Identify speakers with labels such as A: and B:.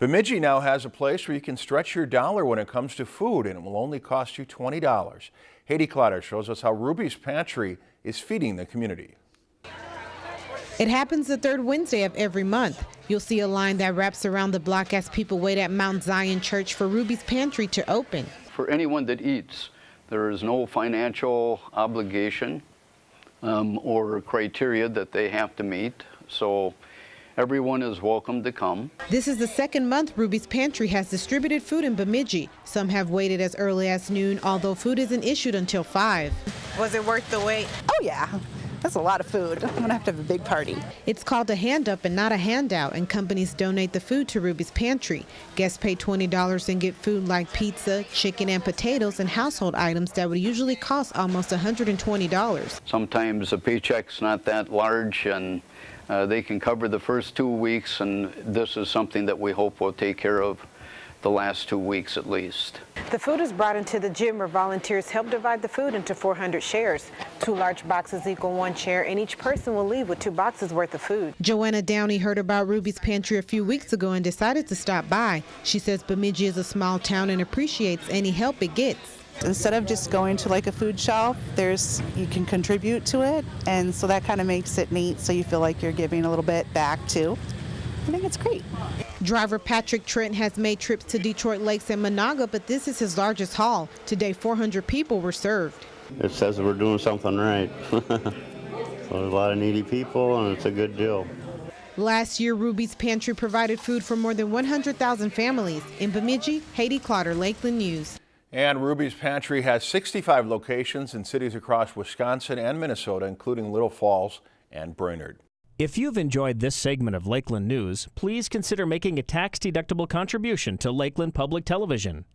A: Bemidji now has a place where you can stretch your dollar when it comes to food and it will only cost you $20. Heidi Clotter shows us how Ruby's Pantry is feeding the community.
B: It happens the third Wednesday of every month. You'll see a line that wraps around the block as people wait at Mount Zion Church for Ruby's Pantry to open.
C: For anyone that eats, there is no financial obligation um, or criteria that they have to meet. So Everyone is welcome to come.
B: This is the second month Ruby's Pantry has distributed food in Bemidji. Some have waited as early as noon, although food isn't issued until 5.
D: Was it worth the wait?
E: Oh, yeah. That's a lot of food. I'm gonna have to have a big party.
B: It's called a hand up and not a handout, and companies donate the food to Ruby's Pantry. Guests pay $20 and get food like pizza, chicken, and potatoes, and household items that would usually cost almost $120.
C: Sometimes a paycheck's not that large, and uh, they can cover the first two weeks, and this is something that we hope will take care of the last two weeks at least.
D: The food is brought into the gym where volunteers help divide the food into 400 shares. Two large boxes equal one share and each person will leave with two boxes worth of food.
B: Joanna Downey heard about Ruby's Pantry a few weeks ago and decided to stop by. She says Bemidji is a small town and appreciates any help it gets.
E: Instead of just going to like a food shelf, there's you can contribute to it, and so that kind of makes it neat. So you feel like you're giving a little bit back too. I think it's great.
B: Driver Patrick Trent has made trips to Detroit Lakes and Menahga, but this is his largest haul. Today, 400 people were served.
F: It says we're doing something right. so a lot of needy people, and it's a good deal.
B: Last year, Ruby's Pantry provided food for more than 100,000 families. In Bemidji, Heidi Clotter, Lakeland News.
A: And Ruby's Pantry has 65 locations in cities across Wisconsin and Minnesota, including Little Falls and Brainerd.
G: If you've enjoyed this segment of Lakeland News, please consider making a tax-deductible contribution to Lakeland Public Television.